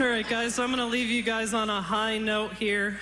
All right, guys, so I'm going to leave you guys on a high note here.